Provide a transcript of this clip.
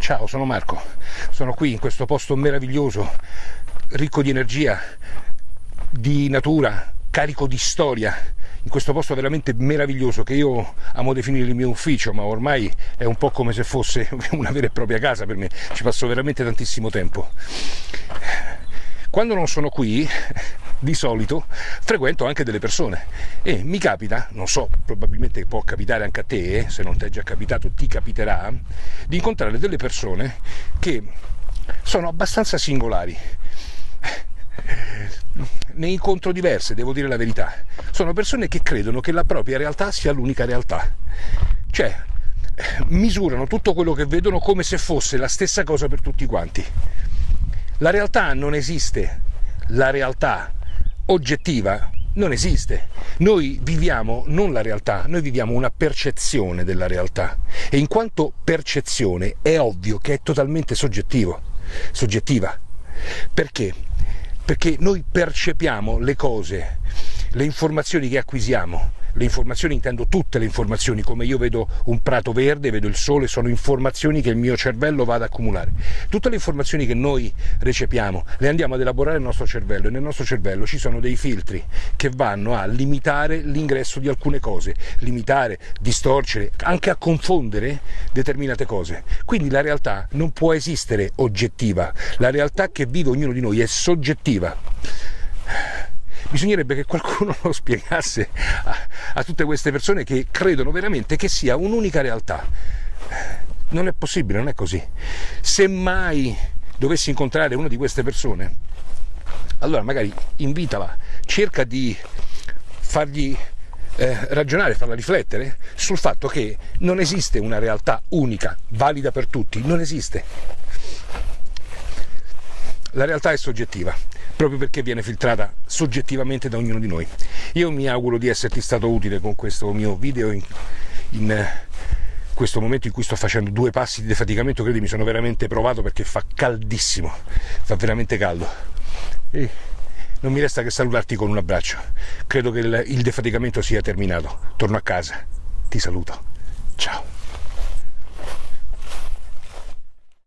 Ciao, sono Marco, sono qui in questo posto meraviglioso, ricco di energia, di natura, carico di storia, in questo posto veramente meraviglioso che io amo definire il mio ufficio, ma ormai è un po' come se fosse una vera e propria casa per me, ci passo veramente tantissimo tempo. Quando non sono qui, di solito frequento anche delle persone e mi capita, non so, probabilmente può capitare anche a te, se non ti è già capitato ti capiterà, di incontrare delle persone che sono abbastanza singolari. Ne incontro diverse, devo dire la verità. Sono persone che credono che la propria realtà sia l'unica realtà. Cioè, misurano tutto quello che vedono come se fosse la stessa cosa per tutti quanti. La realtà non esiste. La realtà oggettiva non esiste. Noi viviamo non la realtà, noi viviamo una percezione della realtà e in quanto percezione è ovvio che è totalmente soggettivo, soggettiva. Perché? Perché noi percepiamo le cose, le informazioni che acquisiamo le informazioni intendo tutte le informazioni, come io vedo un prato verde, vedo il sole, sono informazioni che il mio cervello va ad accumulare. Tutte le informazioni che noi recepiamo le andiamo ad elaborare nel nostro cervello e nel nostro cervello ci sono dei filtri che vanno a limitare l'ingresso di alcune cose, limitare, distorcere, anche a confondere determinate cose. Quindi la realtà non può esistere oggettiva, la realtà che vive ognuno di noi è soggettiva bisognerebbe che qualcuno lo spiegasse a, a tutte queste persone che credono veramente che sia un'unica realtà. Non è possibile, non è così. Se mai dovessi incontrare una di queste persone, allora magari invitala, cerca di fargli eh, ragionare, farla riflettere sul fatto che non esiste una realtà unica, valida per tutti, non esiste. La realtà è soggettiva proprio perché viene filtrata soggettivamente da ognuno di noi. Io mi auguro di esserti stato utile con questo mio video in, in questo momento in cui sto facendo due passi di defaticamento, credimi, sono veramente provato perché fa caldissimo, fa veramente caldo. E non mi resta che salutarti con un abbraccio. Credo che il, il defaticamento sia terminato. Torno a casa. Ti saluto. Ciao.